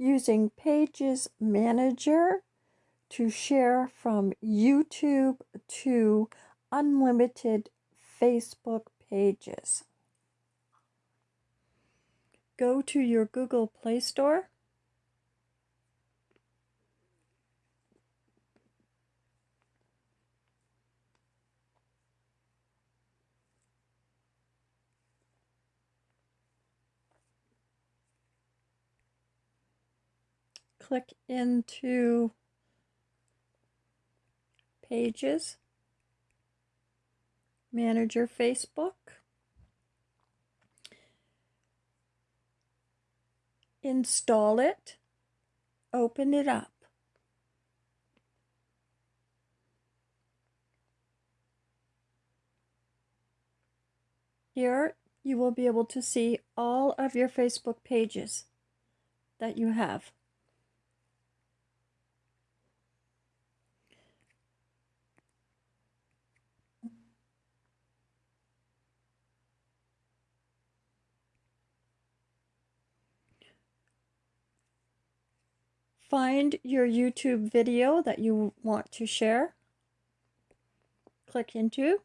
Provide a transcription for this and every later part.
using Pages Manager to share from YouTube to unlimited Facebook pages. Go to your Google Play Store. Click into Pages, Manager Facebook. Install it, open it up. Here you will be able to see all of your Facebook pages that you have. Find your YouTube video that you want to share. Click into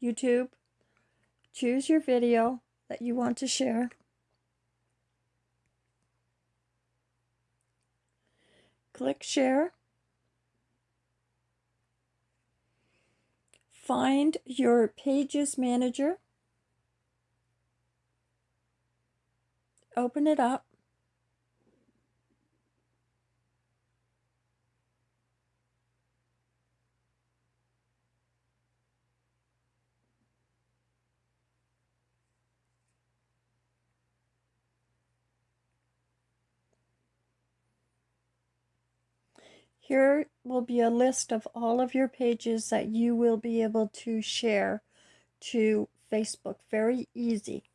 YouTube. Choose your video that you want to share. Click Share. Find your Pages Manager. Open it up. Here will be a list of all of your pages that you will be able to share to Facebook. Very easy.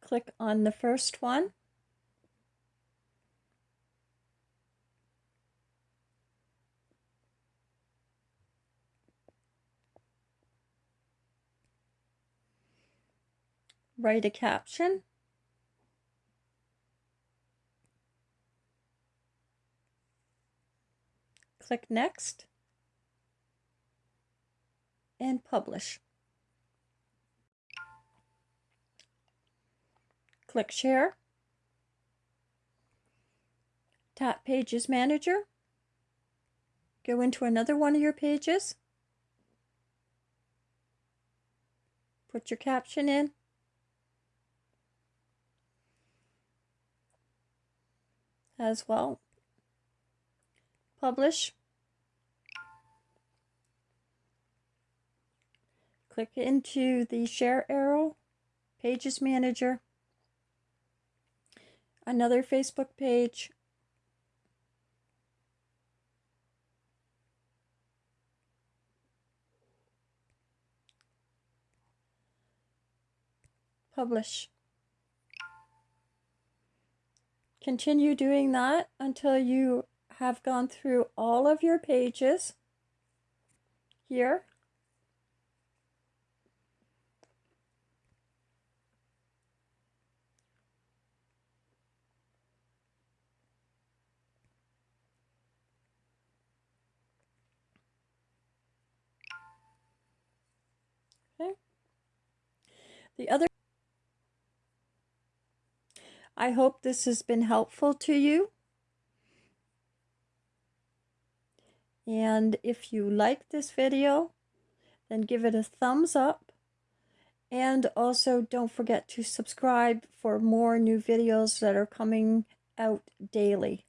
Click on the first one. Write a caption. Click Next and Publish. Click Share. Tap Pages Manager. Go into another one of your pages. Put your caption in. As well. Publish. Click into the share arrow, pages manager, another Facebook page, publish. Continue doing that until you have gone through all of your pages here. The other I hope this has been helpful to you. And if you like this video, then give it a thumbs up. And also don't forget to subscribe for more new videos that are coming out daily.